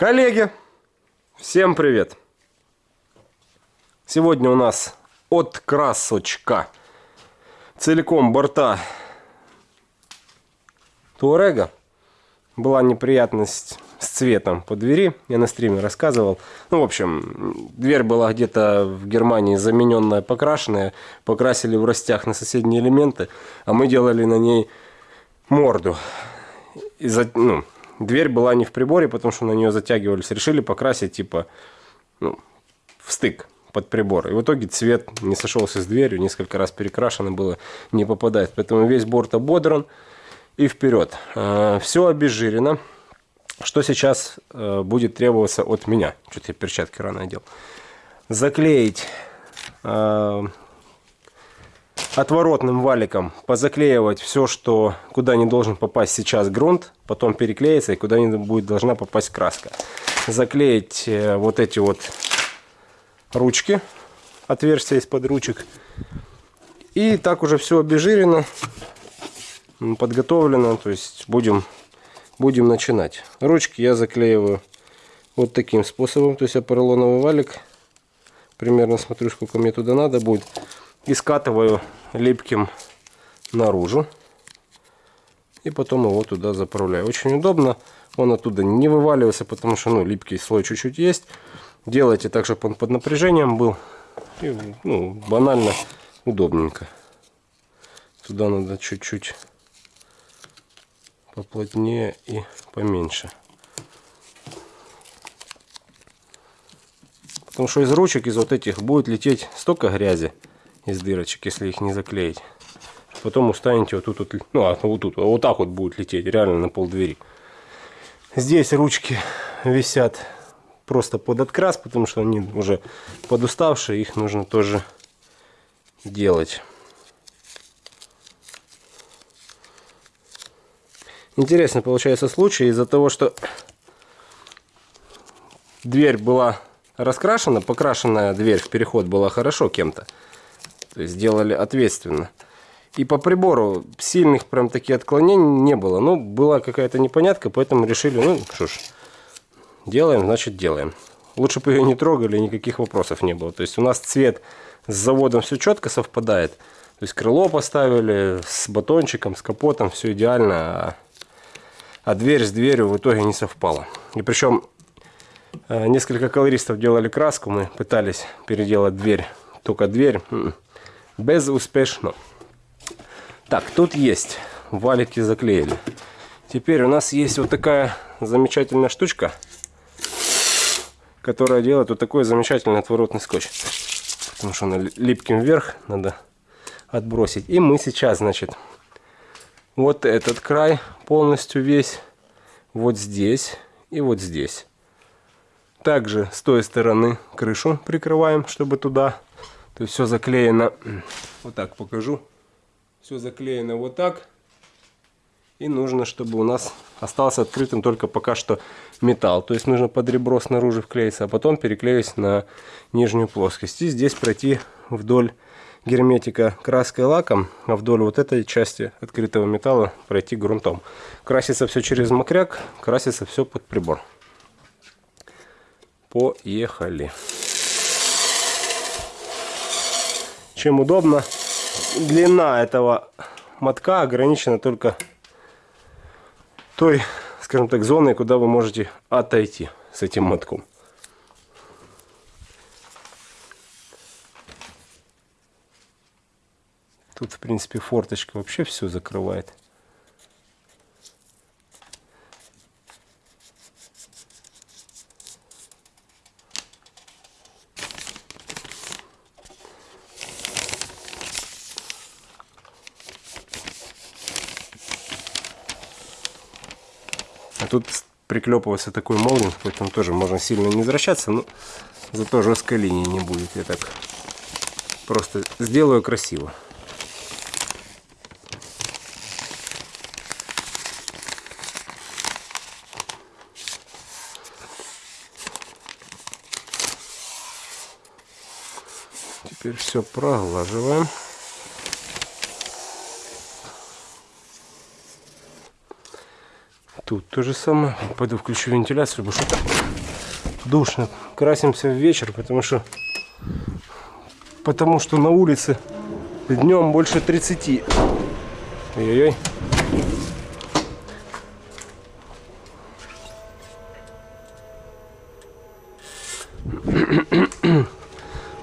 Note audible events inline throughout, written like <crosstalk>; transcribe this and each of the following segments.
Коллеги, всем привет! Сегодня у нас от красочка целиком борта Туарега. Была неприятность с цветом по двери, я на стриме рассказывал. Ну, в общем, дверь была где-то в Германии замененная, покрашенная. Покрасили в растях на соседние элементы, а мы делали на ней морду. И за, ну, дверь была не в приборе, потому что на нее затягивались. Решили покрасить, типа, ну, в стык под прибор. И в итоге цвет не сошелся с дверью, несколько раз перекрашено было, не попадает. Поэтому весь борт ободран и вперед. А, Все обезжирено. Что сейчас э, будет требоваться от меня? Что-то я перчатки рано одел. Заклеить э, отворотным валиком, позаклеивать все, что куда не должен попасть сейчас грунт, потом переклеится и куда не будет должна попасть краска. Заклеить э, вот эти вот ручки, отверстия из-под ручек. И так уже все обезжирено, подготовлено, то есть будем будем начинать. Ручки я заклеиваю вот таким способом. То есть я поролоновый валик, примерно смотрю, сколько мне туда надо будет, и скатываю липким наружу. И потом его туда заправляю. Очень удобно. Он оттуда не вываливается, потому что ну, липкий слой чуть-чуть есть. Делайте так, чтобы он под напряжением был. И, ну, банально, удобненько. Туда надо чуть-чуть поплотнее и поменьше. Потому что из ручек, из вот этих будет лететь столько грязи из дырочек, если их не заклеить. Потом устанете вот тут, вот, ну а вот тут, вот так вот будет лететь, реально на пол двери. Здесь ручки висят просто под открас, потому что они уже подуставшие, их нужно тоже делать. Интересно получается случай из-за того, что дверь была раскрашена, покрашенная дверь в переход была хорошо кем-то. То есть сделали ответственно. И по прибору сильных прям таких отклонений не было. Ну, была какая-то непонятка, поэтому решили, ну, что ж, делаем, значит делаем. Лучше бы ее не трогали, никаких вопросов не было. То есть у нас цвет с заводом все четко совпадает. То есть крыло поставили с батончиком, с капотом, все идеально. А а дверь с дверью в итоге не совпала. И причем э, несколько колористов делали краску, мы пытались переделать дверь, только дверь м-м, безуспешно. Так, тут есть, валики заклеили. Теперь у нас есть вот такая замечательная штучка, которая делает вот такой замечательный отворотный скотч. Потому что он липким вверх, надо отбросить. И мы сейчас, значит, вот этот край полностью весь, вот здесь и вот здесь. Также с той стороны крышу прикрываем, чтобы туда. То есть все заклеено, вот так покажу. Все заклеено вот так. И нужно, чтобы у нас остался открытым только пока что металл. То есть нужно под ребро снаружи вклеиться, а потом переклеить на нижнюю плоскость. И здесь пройти вдоль герметика краской лаком, а вдоль вот этой части открытого металла пройти грунтом. Красится все через мокряк, красится все под прибор. Поехали. Чем удобно, длина этого мотка ограничена только той, скажем так, зоной, куда вы можете отойти с этим мотком. Тут, в принципе, форточка вообще все закрывает. А тут приклепывается такой молдинг, поэтому тоже можно сильно не возвращаться, но зато жесткой линии не будет. Я так просто сделаю красиво. Теперь все проглаживаем. Тут то же самое. Пойду включу вентиляцию, потому что душно. Красимся в вечер, потому что потому что на улице днем больше 30. Ой-ой-ой.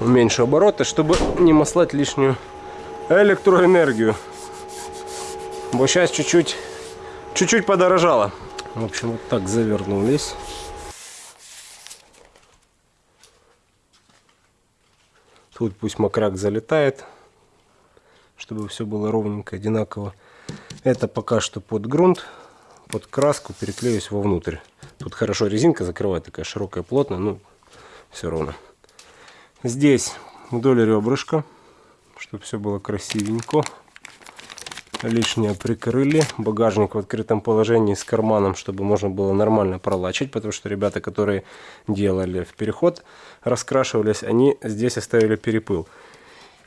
Уменьшу обороты, чтобы не маслать лишнюю электроэнергию. Бо сейчас чуть-чуть чуть-чуть подорожало. В общем, вот так завернулись. Тут пусть мокряк залетает, чтобы все было ровненько, одинаково. Это пока что под грунт, под краску переклеюсь вовнутрь. Тут хорошо резинка закрывает, такая широкая, плотная, но все ровно. Здесь вдоль ребрышка, чтобы все было красивенько. Лишнее прикрыли. Багажник в открытом положении с карманом, чтобы можно было нормально пролачить, потому что ребята, которые делали в переход, раскрашивались, они здесь оставили перепыл.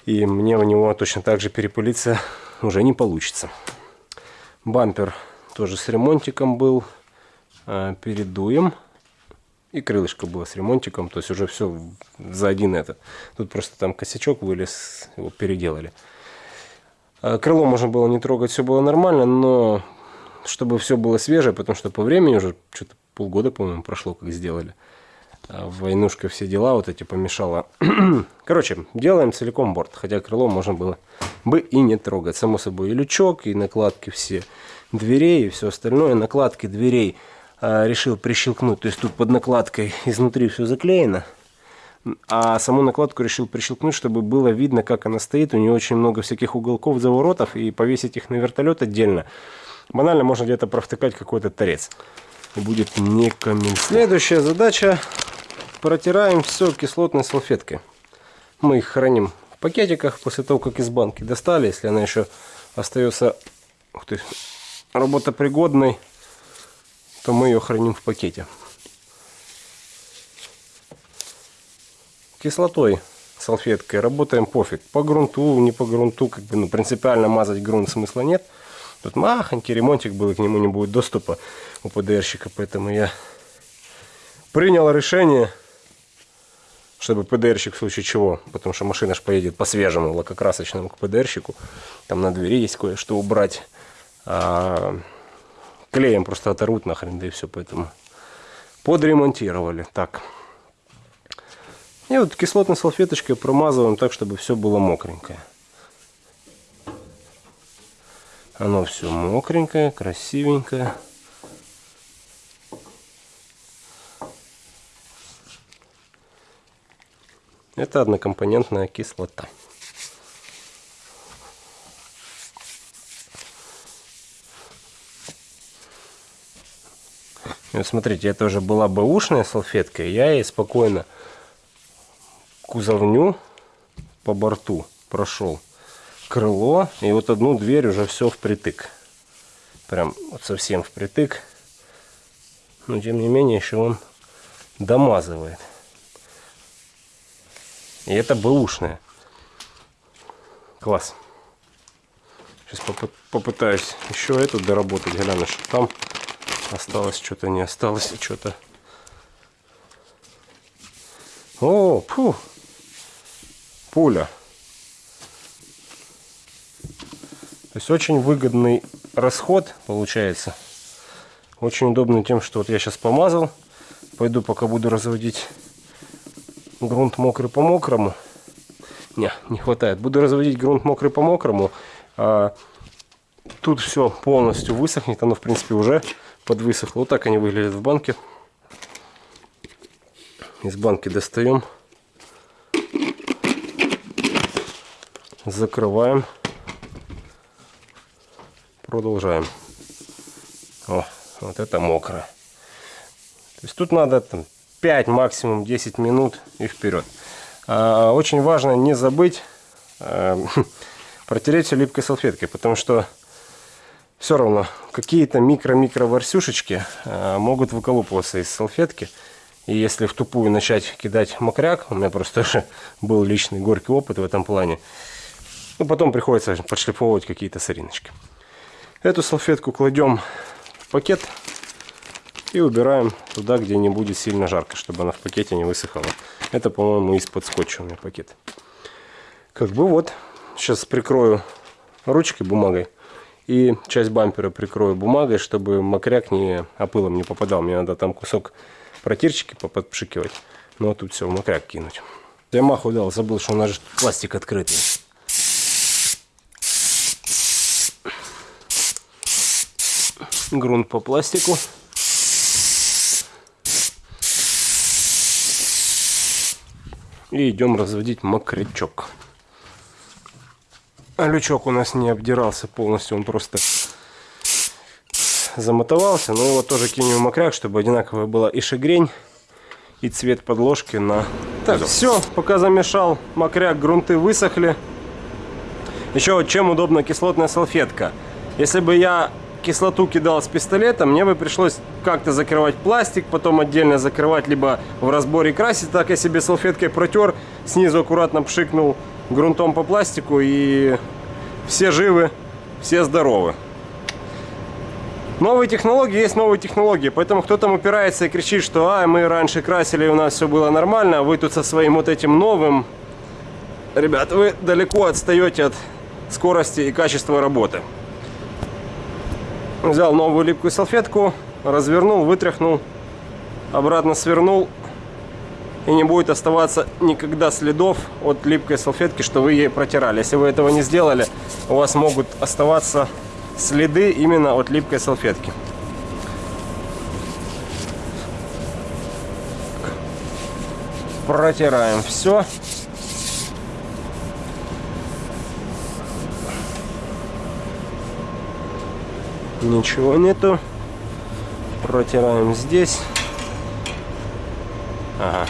И мне в него точно так же перепылиться уже не получится. Бампер тоже с ремонтиком был. А, передуем. И крылышко было с ремонтиком. То есть уже все за один это. Тут просто там косячок вылез, его переделали. А, крыло можно было не трогать, все было нормально, но чтобы все было свежее, потому что по времени уже что-то полгода, по-моему, прошло, как сделали. А войнушка, все дела вот эти помешала. <clears throat> Короче, делаем целиком борт, хотя крыло можно было бы и не трогать. Само собой, и лючок, и накладки все дверей, и все остальное. Накладки дверей а, решил прищелкнуть, то есть тут под накладкой изнутри все заклеено. А саму накладку решил прищелкнуть, чтобы было видно, как она стоит. У нее очень много всяких уголков, заворотов, и повесить их на вертолет отдельно. Банально можно где-то провтыкать какой-то торец. Будет не комментарий. Следующая задача. Протираем все кислотной салфеткой. Мы их храним в пакетиках после того, как из банки достали. Если она еще остается ух ты, работопригодной, то мы ее храним в пакете. Кислотой салфеткой работаем пофиг. По грунту, не по грунту, как бы, ну, принципиально мазать грунт смысла нет. Тут махонький ремонтик был, к нему не будет доступа у ПДРщика, поэтому я принял решение, чтобы ПДРщик в случае чего, потому что машина же поедет по свежему лакокрасочному к ПДРщику, там на двери есть кое-что убрать, а клеем просто оторвут нахрен, да и все, поэтому подремонтировали. Так. И вот кислотной салфеточкой промазываем так, чтобы все было мокренькое. Оно все мокренькое, красивенькое. Это однокомпонентная кислота. Смотрите, это уже была бэушная салфетка, я ей спокойно кузовню по борту прошел крыло и вот одну дверь уже все впритык. Прям вот совсем впритык. Но тем не менее еще он домазывает. И это бэушная класс. Сейчас попытаюсь еще эту доработать. Гляну что там осталось что-то не осталось что-то о, фу, пуля. То есть очень выгодный расход получается. Очень удобный тем, что вот я сейчас помазал. Пойду пока буду разводить грунт мокрый по мокрому. Не, не хватает. Буду разводить грунт мокрый по мокрому. А тут все полностью высохнет. Оно в принципе уже подвысохло. Вот так они выглядят в банке. Из банки достаем. Закрываем, продолжаем. О, вот это мокро. То есть тут надо там, 5, максимум 10 минут и вперед. А, очень важно не забыть а, <laughs> протереть все липкой салфеткой, потому что все равно какие-то микро-микро ворсюшечки а, могут выколупываться из салфетки. И если в тупую начать кидать мокряк, у меня просто тоже <laughs> был личный горький опыт в этом плане, ну, потом приходится подшлифовывать какие-то сориночки. Эту салфетку кладем в пакет И убираем туда, где не будет сильно жарко, чтобы она в пакете не высыхала. Это, по-моему, из-под скотча у меня пакет. Как бы вот. Сейчас прикрою ручкой бумагой. И часть бампера прикрою бумагой, чтобы мокряк не опылом не попадал. Мне надо там кусок протирчики поподпшикивать. Ну а тут все в мокряк кинуть. Я маху дал, забыл, что у нас же пластик открытый. Грунт по пластику. И идем разводить мокрячок. А лючок у нас не обдирался полностью, он просто замотовался. Но его тоже кинем в мокряк, чтобы одинаковая была и шагрень, и цвет подложки на... Так, все, пока замешал мокряк, грунты высохли. Еще вот чем удобна кислотная салфетка. Если бы я кислоту кидал с пистолета, мне бы пришлось как-то закрывать пластик, потом отдельно закрывать, либо в разборе красить. Так я себе салфеткой протер, снизу аккуратно пшикнул грунтом по пластику и все живы, все здоровы. Новые технологии есть новые технологии, поэтому кто там упирается и кричит, что а, мы раньше красили, у нас все было нормально, а вы тут со своим вот этим новым. Ребят, вы далеко отстаете от скорости и качества работы. Взял новую липкую салфетку, развернул, вытряхнул, обратно свернул. И не будет оставаться никогда следов от липкой салфетки, что вы ей протирали. Если вы этого не сделали, у вас могут оставаться следы именно от липкой салфетки. Протираем все. Ничего нету. Протираем здесь. Ага.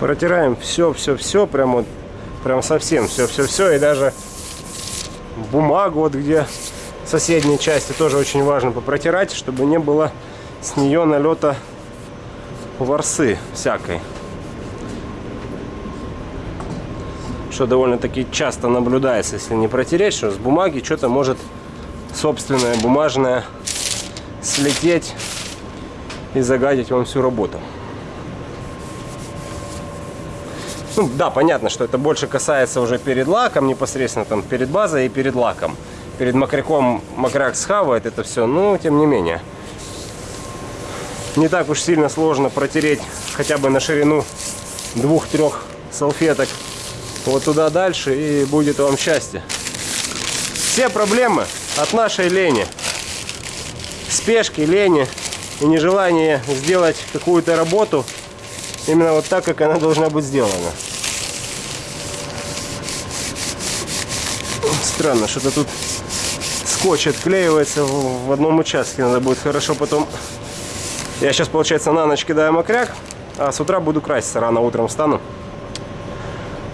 Протираем все, все, все, прям вот, прям совсем все, все, все, и даже бумагу, вот где соседней части тоже очень важно попротирать, чтобы не было с нее налета ворсы всякой. Что довольно-таки часто наблюдается, если не протереть, что с бумаги что-то может собственное бумажное слететь и загадить вам всю работу. Ну, да, понятно, что это больше касается уже перед лаком, непосредственно там перед базой и перед лаком. Перед мокряком мокряк схавает это все, но тем не менее. Не так уж сильно сложно протереть хотя бы на ширину двух-трех салфеток вот туда дальше и будет вам счастье. Все проблемы от нашей лени. Спешки, лени и нежелания сделать какую-то работу именно вот так, как она должна быть сделана. Странно, что-то тут скотч отклеивается в одном участке. Надо будет хорошо потом... Я сейчас, получается, на ночь кидаю мокряк, а с утра буду краситься. Рано утром встану.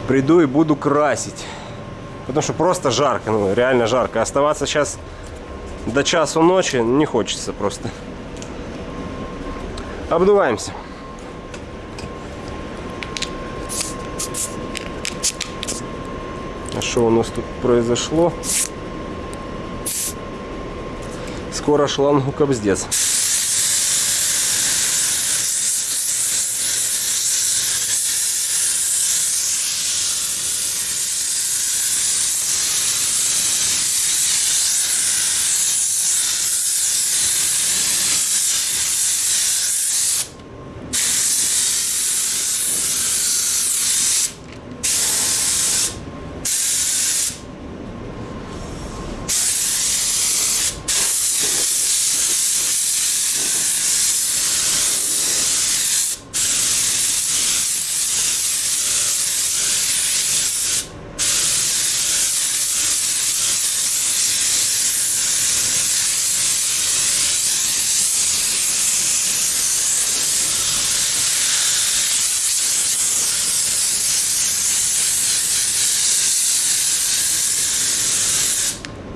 Приду и буду красить. Потому что просто жарко, ну реально жарко. Оставаться сейчас до часу ночи не хочется просто. Обдуваемся. Что у нас тут произошло? Скоро шлангу кобздец.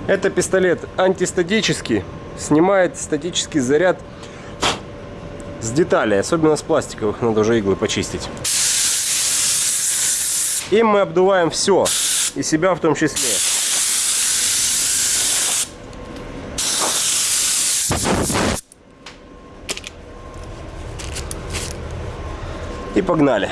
Это пистолет антистатический, снимает статический заряд с деталей, особенно с пластиковых, надо уже иглы почистить. Им мы обдуваем все, и себя в том числе. И погнали.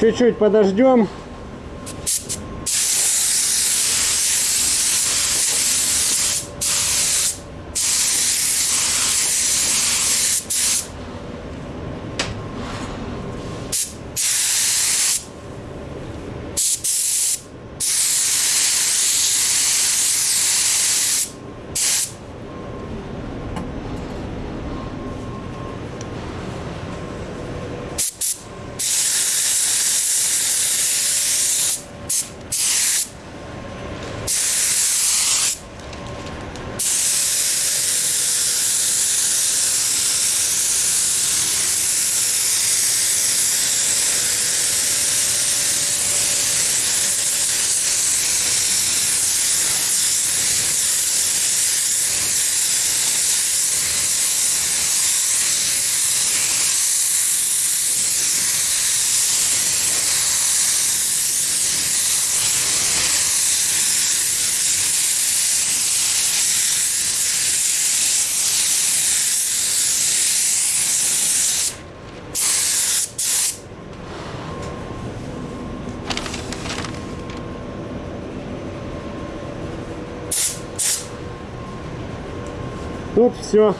Чуть-чуть подождем. Все.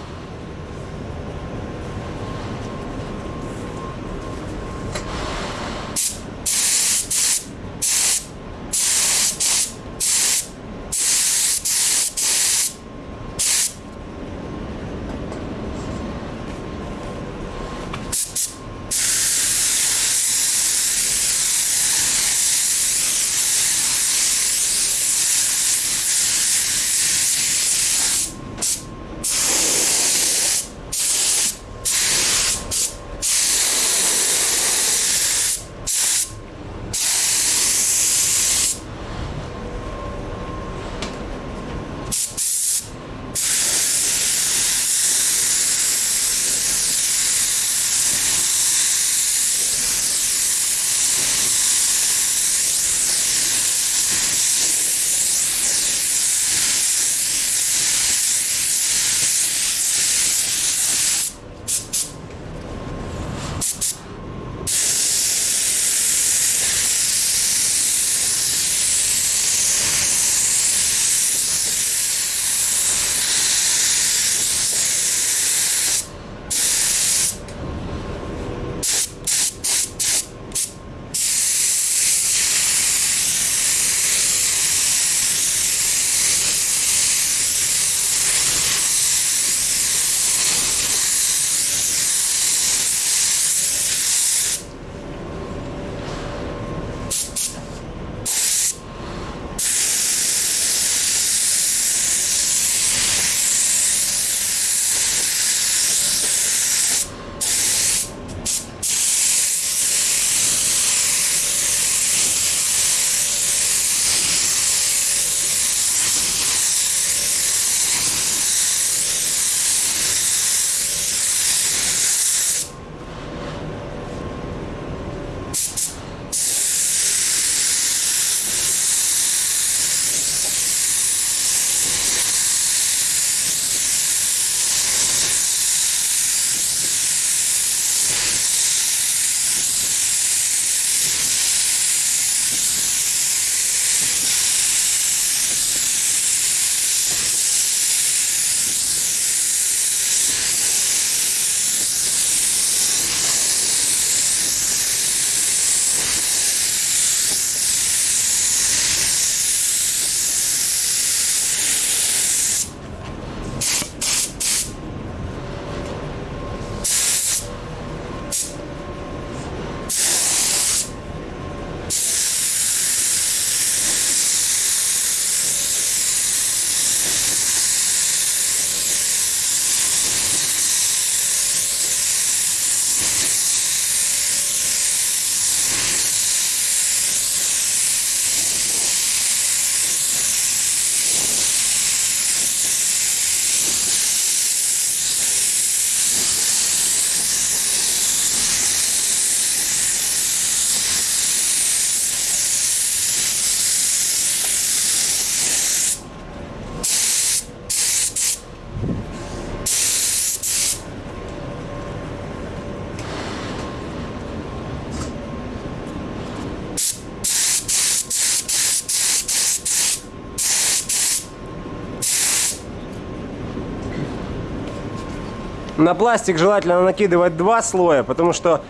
На пластик желательно накидывать два слоя, потому что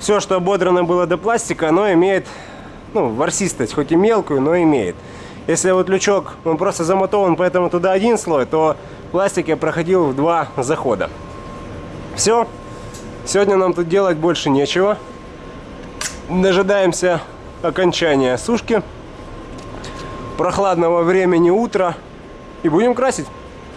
все, что ободрано было до пластика, оно имеет ну, ворсистость, хоть и мелкую, но имеет. Если вот лючок, он просто замотован, поэтому туда один слой, то пластик я проходил в два захода. Все. Сегодня нам тут делать больше нечего. Дожидаемся окончания сушки. Прохладного времени утра. И будем красить.